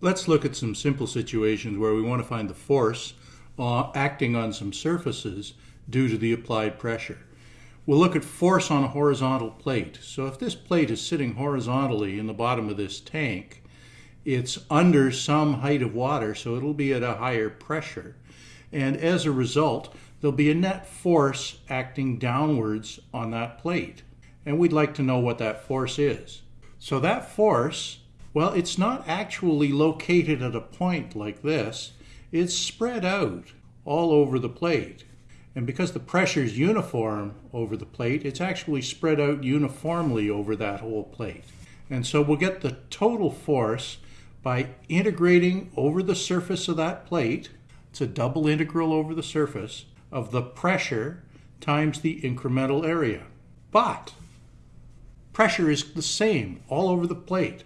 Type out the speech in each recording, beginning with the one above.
Let's look at some simple situations where we want to find the force uh, acting on some surfaces due to the applied pressure. We'll look at force on a horizontal plate. So if this plate is sitting horizontally in the bottom of this tank, it's under some height of water, so it'll be at a higher pressure. And as a result, there'll be a net force acting downwards on that plate. And we'd like to know what that force is. So that force, well, it's not actually located at a point like this. It's spread out all over the plate. And because the pressure is uniform over the plate, it's actually spread out uniformly over that whole plate. And so we'll get the total force by integrating over the surface of that plate. It's a double integral over the surface of the pressure times the incremental area. But pressure is the same all over the plate.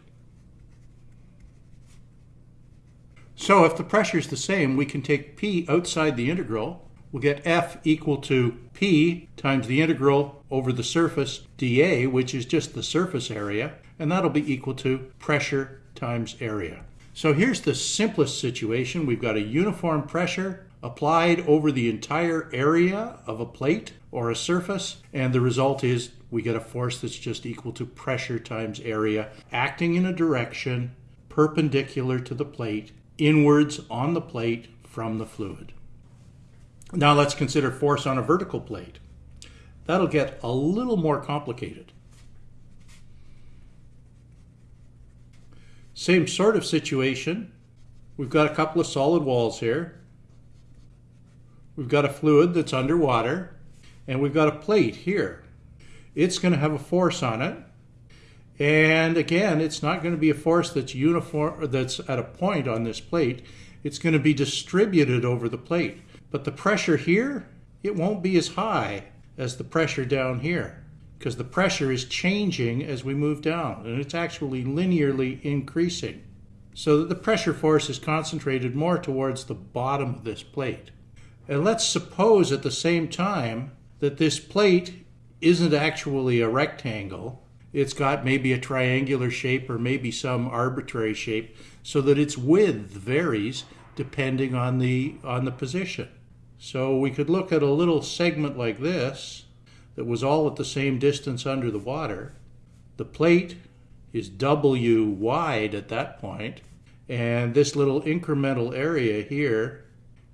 So if the pressure is the same, we can take P outside the integral we'll get F equal to P times the integral over the surface dA, which is just the surface area, and that'll be equal to pressure times area. So here's the simplest situation. We've got a uniform pressure applied over the entire area of a plate or a surface, and the result is we get a force that's just equal to pressure times area acting in a direction perpendicular to the plate, inwards on the plate from the fluid. Now let's consider force on a vertical plate. That'll get a little more complicated. Same sort of situation. We've got a couple of solid walls here. We've got a fluid that's underwater, and we've got a plate here. It's going to have a force on it. And again, it's not going to be a force that's uniform that's at a point on this plate. It's going to be distributed over the plate. But the pressure here, it won't be as high as the pressure down here because the pressure is changing as we move down and it's actually linearly increasing so that the pressure force is concentrated more towards the bottom of this plate. And let's suppose at the same time that this plate isn't actually a rectangle. It's got maybe a triangular shape or maybe some arbitrary shape so that its width varies depending on the on the position. So we could look at a little segment like this that was all at the same distance under the water. The plate is W wide at that point, and this little incremental area here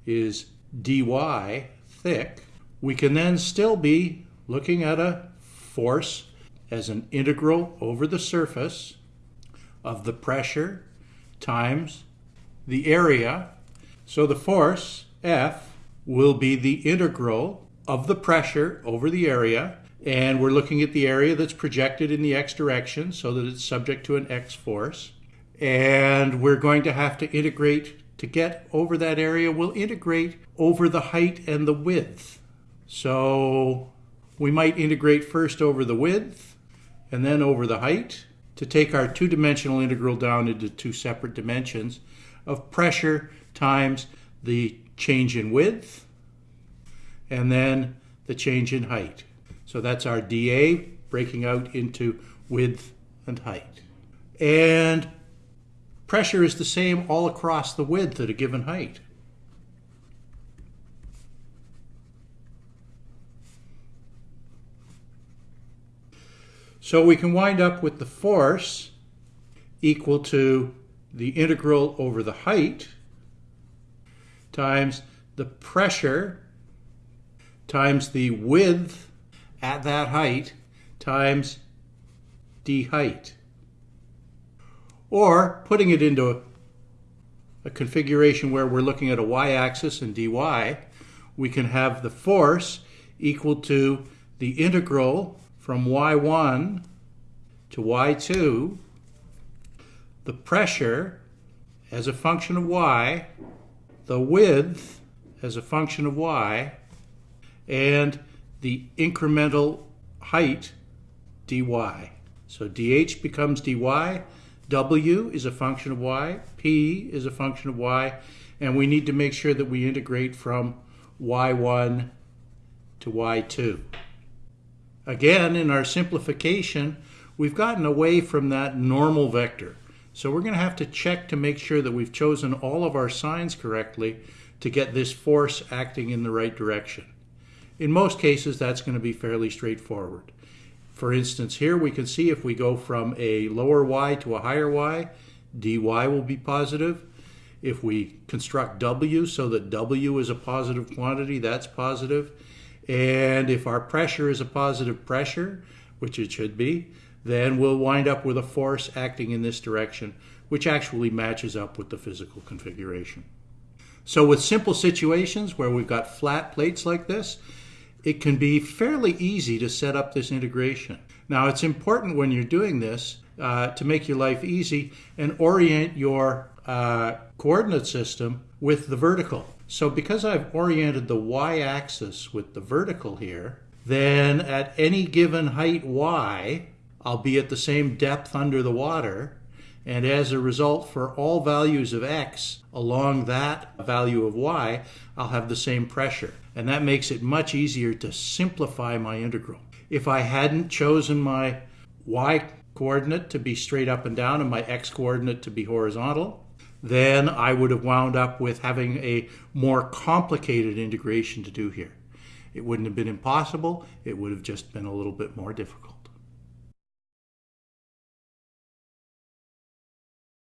is dy thick. We can then still be looking at a force as an integral over the surface of the pressure times the area. So the force, F, will be the integral of the pressure over the area. And we're looking at the area that's projected in the x direction so that it's subject to an x force. And we're going to have to integrate to get over that area. We'll integrate over the height and the width. So we might integrate first over the width and then over the height to take our two-dimensional integral down into two separate dimensions of pressure times the change in width, and then the change in height. So that's our dA breaking out into width and height. And pressure is the same all across the width at a given height. So we can wind up with the force equal to the integral over the height times the pressure times the width at that height times d height. Or putting it into a configuration where we're looking at a y-axis and dy, we can have the force equal to the integral from y1 to y2, the pressure as a function of y the width as a function of y, and the incremental height dy. So dh becomes dy, w is a function of y, p is a function of y, and we need to make sure that we integrate from y1 to y2. Again, in our simplification, we've gotten away from that normal vector. So we're going to have to check to make sure that we've chosen all of our signs correctly to get this force acting in the right direction. In most cases, that's going to be fairly straightforward. For instance, here we can see if we go from a lower y to a higher y, dy will be positive. If we construct w so that w is a positive quantity, that's positive. And if our pressure is a positive pressure, which it should be, then we'll wind up with a force acting in this direction, which actually matches up with the physical configuration. So with simple situations where we've got flat plates like this, it can be fairly easy to set up this integration. Now, it's important when you're doing this uh, to make your life easy and orient your uh, coordinate system with the vertical. So because I've oriented the y-axis with the vertical here, then at any given height y, I'll be at the same depth under the water. And as a result, for all values of x along that value of y, I'll have the same pressure and that makes it much easier to simplify my integral. If I hadn't chosen my y coordinate to be straight up and down and my x coordinate to be horizontal, then I would have wound up with having a more complicated integration to do here. It wouldn't have been impossible, it would have just been a little bit more difficult.